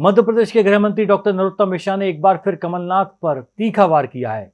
मध्य प्रदेश के गृह मंत्री डॉक्टर नरोत्तम मिश्रा ने एक बार फिर कमलनाथ पर तीखा वार किया है।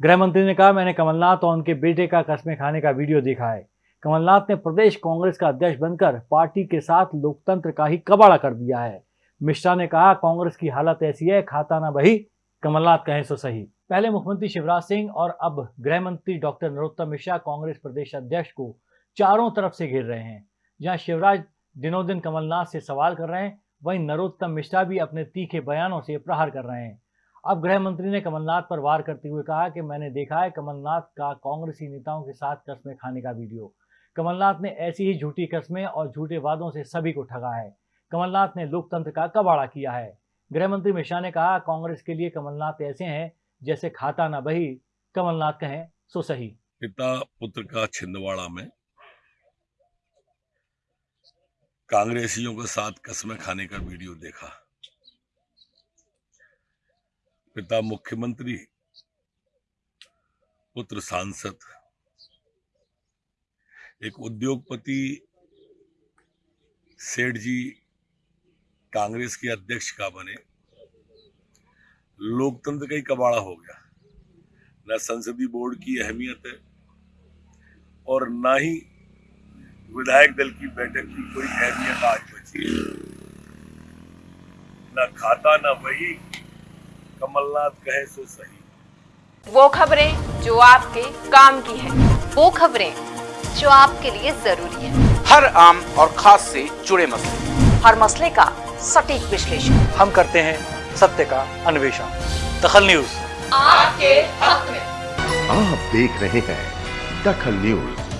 गृह मंत्री ने कहा, मैंने कमलनाथ और उनके बेटे का कस्मे खाने का वीडियो देखा है। कमलनाथ ने प्रदेश कांग्रेस का अध्यक्ष बनकर पार्टी के साथ लोकतंत्र का ही कबाड़ा कर दिया है। मिश्रा ने कहा, कांग्रेस की हालत ऐसी है, खाता ना बही, कमलनाथ कहें सो सही। पहले मुख्यमंत्री शिवराज सिंह और अब गृह मंत्री डॉक्टर नरोत्तम मिश्रा कांग्रेस प्रदेश अध्यक्ष को चारों तरफ़ से घेर रहे हैं। जहाँ शिवराज दिनों दिन कमलनाथ से सवाल कर रहे हैं वहीं नरोत्तम मिश्रा भी अपने तीखे बयानों से प्रहार कर रहे हैं। अब गृह मंत्री ने कमलनाथ पर वार करते हुए कहा कि मैंने देखा है कमलनाथ का कांग्रेसी नेताओं के साथ कस्में खाने का वीडियो। कमलनाथ ने ऐसी ही झूठी कस्में और झूठे वादों से सभी को ठगा है। कमलनाथ ने लोकतंत्र का कबाड़ा किया है। गृह मंत्री मिश्रा ने कहा, कांग्रेस के लिए कमलनाथ ऐसे हैं, जैसे खाता ना बही। कमलनाथ कहें, सो सही। पिता पुत्र का छिंदवाड़ा में कांग्रेसियों के साथ कसमें खाने का वीडियो देखा। पिता मुख्यमंत्री, पुत्र सांसद, एक उद्योगपति सेठ जी कांग्रेस के अध्यक्ष का बने। लोकतंत्र का ही कबाड़ा हो गया। न संसदीय बोर्ड की अहमियत है और ना ही विधायक दल की बैठक की कोई अहमियत आज बची न खाता न वही। कमलनाथ कहे सो सही। वो खबरें जो आपके काम की है। वो खबरें जो आपके लिए ज़रूरी है। हर आम और खास से जुड़े मसले। हर मसले का सटीक विश्लेषण। हम करते हैं सत्य का अन्वेषण। दखल न्यूज़। आपके हक में। आप देख रहे हैं दखल न्यूज़।